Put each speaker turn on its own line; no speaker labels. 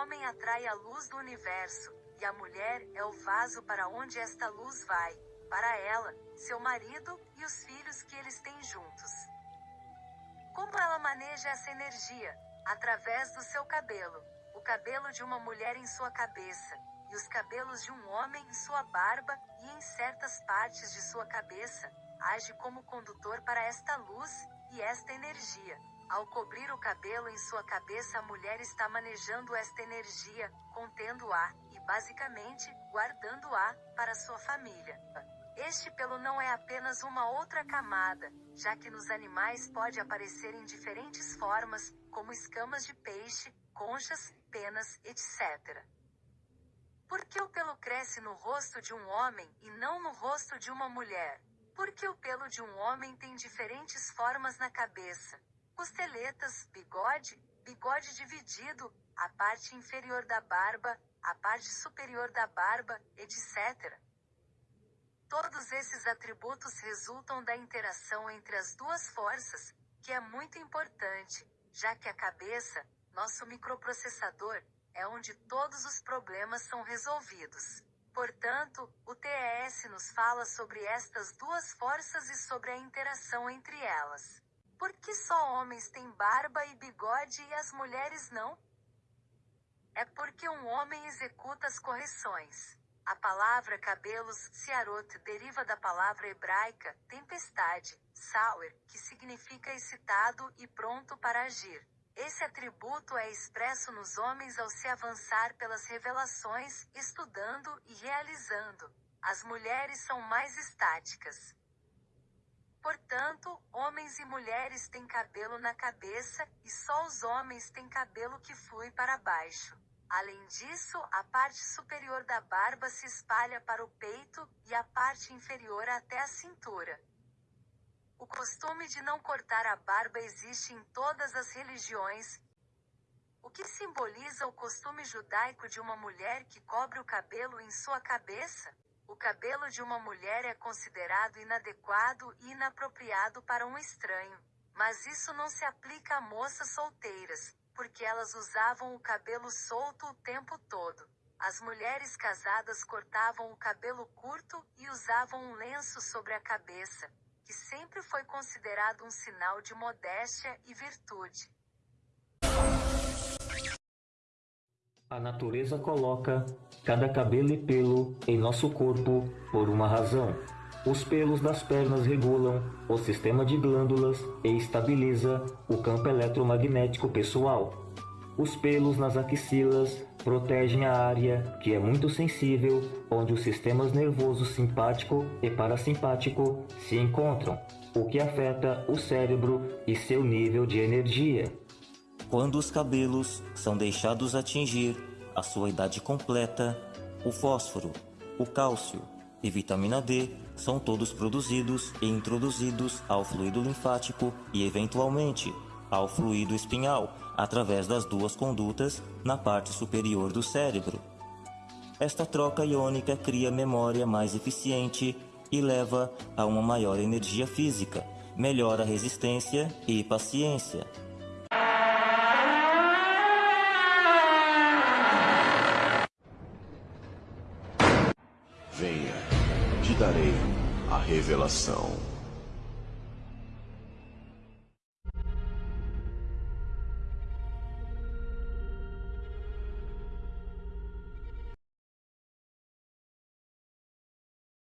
homem atrai a luz do universo, e a mulher é o vaso para onde esta luz vai, para ela, seu marido e os filhos que eles têm juntos. Como ela maneja essa energia? Através do seu cabelo. O cabelo de uma mulher em sua cabeça, e os cabelos de um homem em sua barba, e em certas partes de sua cabeça, age como condutor para esta luz e esta energia. Ao cobrir o cabelo em sua cabeça, a mulher está manejando esta energia, contendo-a e, basicamente, guardando-a para sua família. Este pelo não é apenas uma outra camada, já que nos animais pode aparecer em diferentes formas, como escamas de peixe, conchas, penas, etc. Por que o pelo cresce no rosto de um homem e não no rosto de uma mulher? Porque o pelo de um homem tem diferentes formas na cabeça. Costeletas, bigode, bigode dividido, a parte inferior da barba, a parte superior da barba, etc. Todos esses atributos resultam da interação entre as duas forças, que é muito importante, já que a cabeça, nosso microprocessador, é onde todos os problemas são resolvidos. Portanto, o TES nos fala sobre estas duas forças e sobre a interação entre elas. Por que só homens têm barba e bigode e as mulheres não? É porque um homem executa as correções. A palavra cabelos, siarot, deriva da palavra hebraica, tempestade, sauer, que significa excitado e pronto para agir. Esse atributo é expresso nos homens ao se avançar pelas revelações, estudando e realizando. As mulheres são mais estáticas. Portanto, homens e mulheres têm cabelo na cabeça, e só os homens têm cabelo que flui para baixo. Além disso, a parte superior da barba se espalha para o peito, e a parte inferior até a cintura. Costume de não cortar a barba existe em todas as religiões. O que simboliza o costume judaico de uma mulher que cobre o cabelo em sua cabeça? O cabelo de uma mulher é considerado inadequado e inapropriado para um estranho. Mas isso não se aplica a moças solteiras, porque elas usavam o cabelo solto o tempo todo. As mulheres casadas cortavam o cabelo curto e usavam um lenço sobre a cabeça, que sempre foi considerado um sinal de modéstia e virtude.
A natureza coloca cada cabelo e pelo em nosso corpo por uma razão. Os pelos das pernas regulam o sistema de glândulas e estabiliza o campo eletromagnético pessoal. Os pelos nas axilas protegem a área que é muito sensível, onde os sistemas nervoso simpático e parasimpático se encontram, o que afeta o cérebro e seu nível de energia.
Quando os cabelos são deixados atingir a sua idade completa, o fósforo, o cálcio e vitamina D são todos produzidos e introduzidos ao fluido linfático e, eventualmente, ao fluido espinhal, através das duas condutas na parte superior do cérebro. Esta troca iônica cria memória mais eficiente e leva a uma maior energia física, melhora a resistência e paciência.
Venha, te darei a revelação.